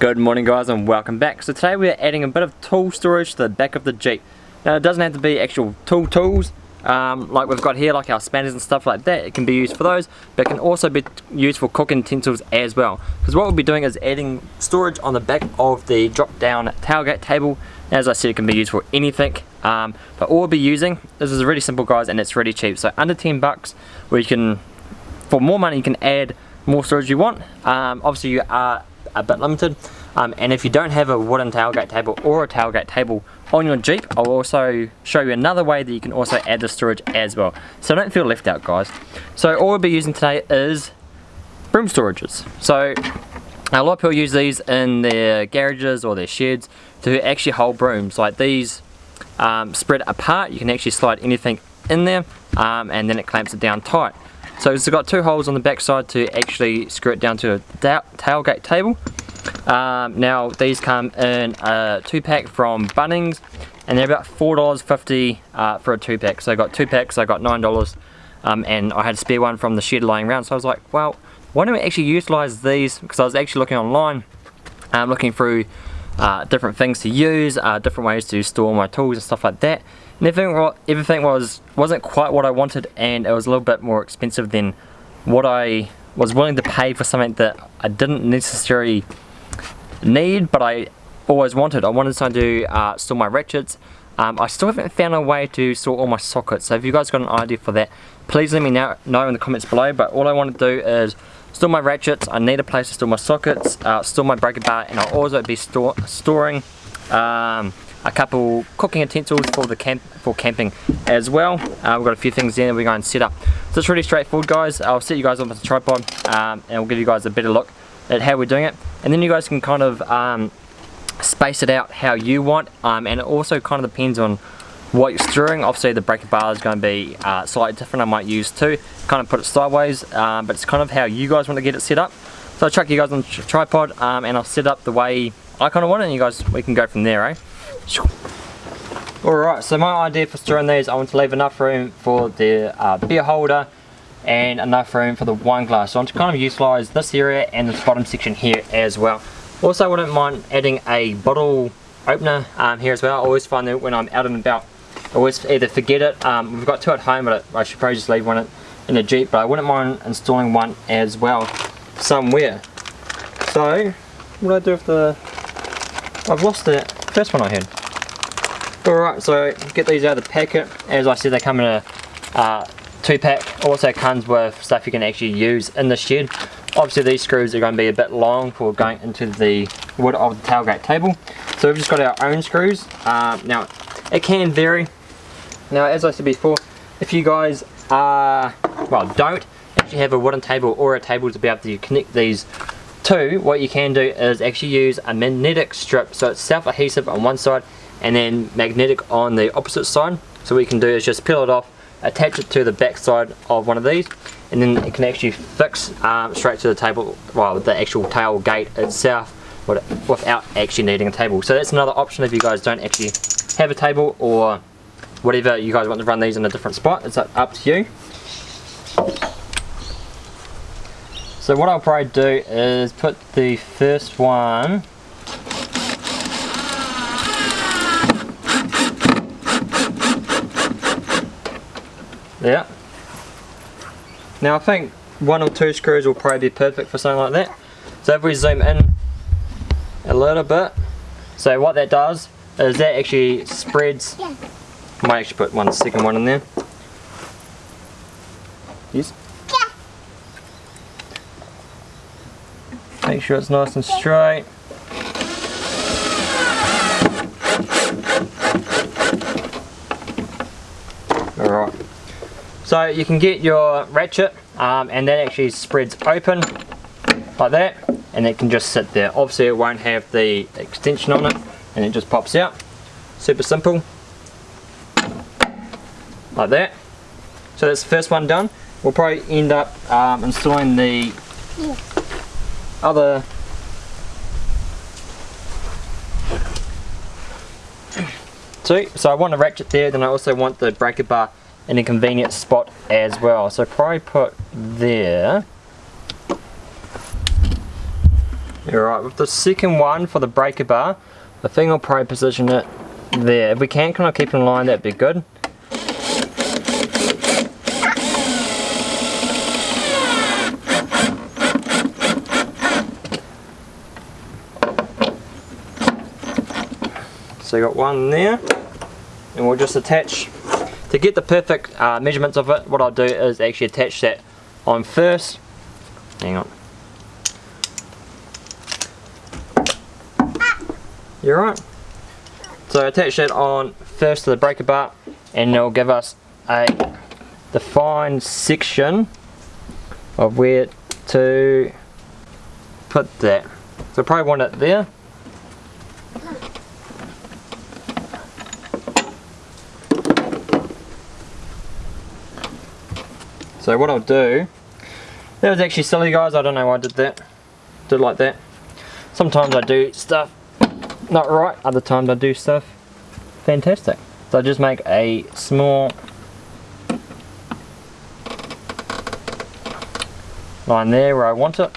Good morning guys and welcome back. So today we're adding a bit of tool storage to the back of the Jeep. Now it doesn't have to be actual tool tools um, like we've got here like our spanners and stuff like that. It can be used for those but it can also be used for cooking utensils as well. Because what we'll be doing is adding storage on the back of the drop down tailgate table. As I said it can be used for anything um, but all we'll be using, this is really simple guys and it's really cheap. So under 10 bucks where you can, for more money you can add more storage you want. Um, obviously you are a bit limited. Um, and if you don't have a wooden tailgate table or a tailgate table on your Jeep, I'll also show you another way that you can also add the storage as well. So don't feel left out guys. So all we'll be using today is broom storages. So a lot of people use these in their garages or their sheds to actually hold brooms. Like these um, spread apart, you can actually slide anything in there um, and then it clamps it down tight. So it's got two holes on the back side to actually screw it down to a tailgate table. Um, now these come in a two pack from Bunnings and they're about $4.50 uh, for a two pack. So I got two packs, I got $9 um, and I had a spare one from the shed lying around. So I was like, well, why don't we actually utilize these? Because I was actually looking online, um, looking through uh, different things to use, uh, different ways to store my tools and stuff like that and everything, everything was, wasn't quite what I wanted and it was a little bit more expensive than what I was willing to pay for something that I didn't necessarily need but I always wanted. I wanted something to uh, store my ratchets. Um, I still haven't found a way to store all my sockets so if you guys got an idea for that please let me know, know in the comments below but all I want to do is store my ratchets, I need a place to store my sockets, uh, store my breaker bar and I'll also be store, storing um, a couple cooking utensils for the camp for camping as well. Uh, we've got a few things there we're going to set up. So it's really straightforward guys. I'll set you guys up with the tripod um, and we'll give you guys a better look at how we're doing it. And then you guys can kind of um, space it out how you want um, and it also kind of depends on what you're storing. Obviously the breaker bar is going to be uh, slightly different I might use too. Kind of put it sideways um, but it's kind of how you guys want to get it set up. So I'll chuck you guys on the tripod um, and I'll set up the way I kind of want it and you guys we can go from there eh. Alright, so my idea for storing these, I want to leave enough room for the uh, beer holder and enough room for the wine glass. So I want to kind of utilise this area and this bottom section here as well. Also, I wouldn't mind adding a bottle opener um, here as well. I always find that when I'm out and about, always either forget it. Um, we've got two at home, but I should probably just leave one in the Jeep, but I wouldn't mind installing one as well somewhere. So, what do I do with the... I've lost the first one I had. Alright, so get these out of the packet. As I said, they come in a uh, two pack. Also comes with stuff you can actually use in the shed. Obviously these screws are going to be a bit long for going into the wood of the tailgate table. So we've just got our own screws. Um, now, it can vary. Now, as I said before, if you guys are, well, don't actually have a wooden table or a table to be able to connect these to, what you can do is actually use a magnetic strip. So it's self-adhesive on one side and then magnetic on the opposite side. So what you can do is just peel it off, attach it to the back side of one of these, and then it can actually fix um, straight to the table, well the actual tailgate itself without actually needing a table. So that's another option if you guys don't actually have a table or whatever you guys want to run these in a different spot, it's up to you. So what I'll probably do is put the first one Yeah. Now I think one or two screws will probably be perfect for something like that. So if we zoom in a little bit, so what that does is that actually spreads. Might actually put one second one in there. Yes? Make sure it's nice and straight. Alright. So you can get your ratchet um, and that actually spreads open like that and it can just sit there. Obviously it won't have the extension on it and it just pops out. Super simple. Like that. So that's the first one done. We'll probably end up um, installing the other two. So I want a ratchet there, then I also want the breaker bar in a convenient spot as well. So probably put there. Alright, with the second one for the breaker bar, I think I'll probably position it there. If we can kind of keep in line, that'd be good. So you got one there, and we'll just attach, to get the perfect uh, measurements of it, what I'll do is actually attach that on first. Hang on. You're right. So attach that on first to the breaker bar and it'll give us a defined section of where to put that. So I probably want it there. So what I'll do, that was actually silly guys, I don't know why I did that. Did like that. Sometimes I do stuff not right, other times I do stuff fantastic. So I just make a small line there where I want it.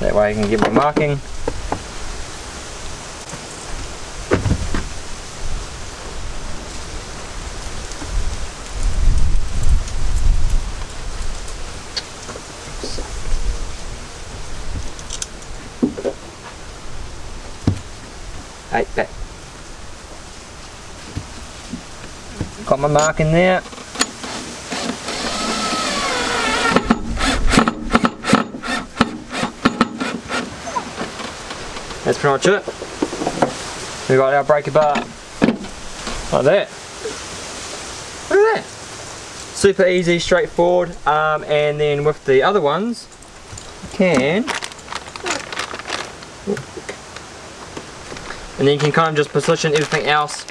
That way I can get my marking. Eight back. Got my mark in there. That's pretty much it. We got our breaker bar like that. Look at that. Super easy, straightforward, um, and then with the other ones, you can and then you can kind of just position everything else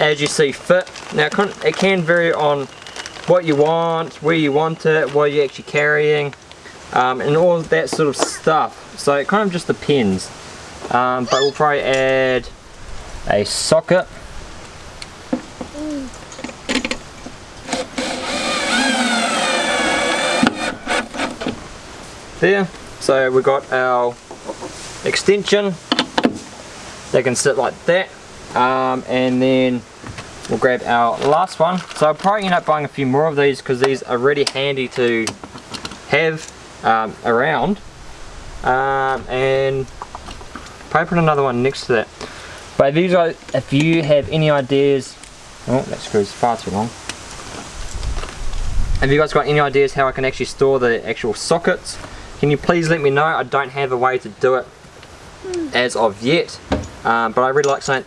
as you see fit. Now it can vary on what you want, where you want it, what you're actually carrying, um, and all that sort of stuff. So it kind of just depends. Um, but we'll probably add a socket. There, so we've got our extension they can sit like that. Um, and then we'll grab our last one. So I'll probably end up buying a few more of these because these are really handy to have um, around. Um, and probably put another one next to that. But if you guys if you have any ideas oh that screws far too long. Have you guys got any ideas how I can actually store the actual sockets? Can you please let me know? I don't have a way to do it as of yet um, but I really like something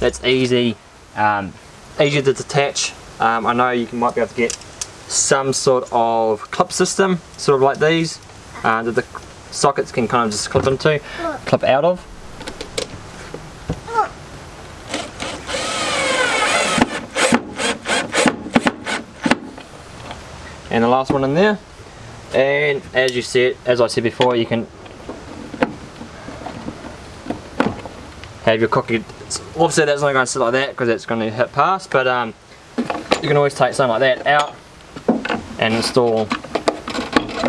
that's easy, um, easy to detach. Um, I know you might be able to get some sort of clip system, sort of like these, uh, that the sockets can kind of just clip into, clip out of. And the last one in there. And as you said, as I said before, you can have your cookie obviously that's not going to sit like that because it's going to hit past but um, you can always take something like that out and install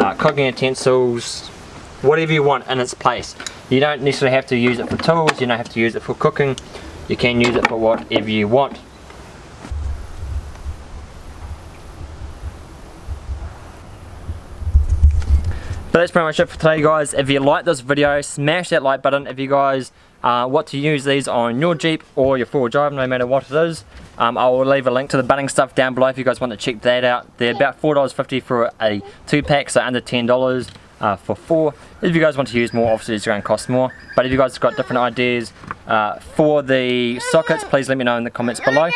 uh, cooking utensils whatever you want in its place you don't necessarily have to use it for tools you don't have to use it for cooking you can use it for whatever you want But that's pretty much it for today guys. If you like this video, smash that like button. If you guys uh, what to use these on your Jeep or your four-wheel drive, no matter what it is. Um, I will leave a link to the Bunnings stuff down below if you guys want to check that out. They're about $4.50 for a two-pack, so under $10 uh, for four. If you guys want to use more, obviously it's going to cost more. But if you guys got different ideas uh, for the sockets, please let me know in the comments below.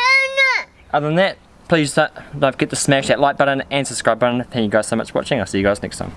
Other than that, please don't forget to smash that like button and subscribe button. Thank you guys so much for watching. I'll see you guys next time.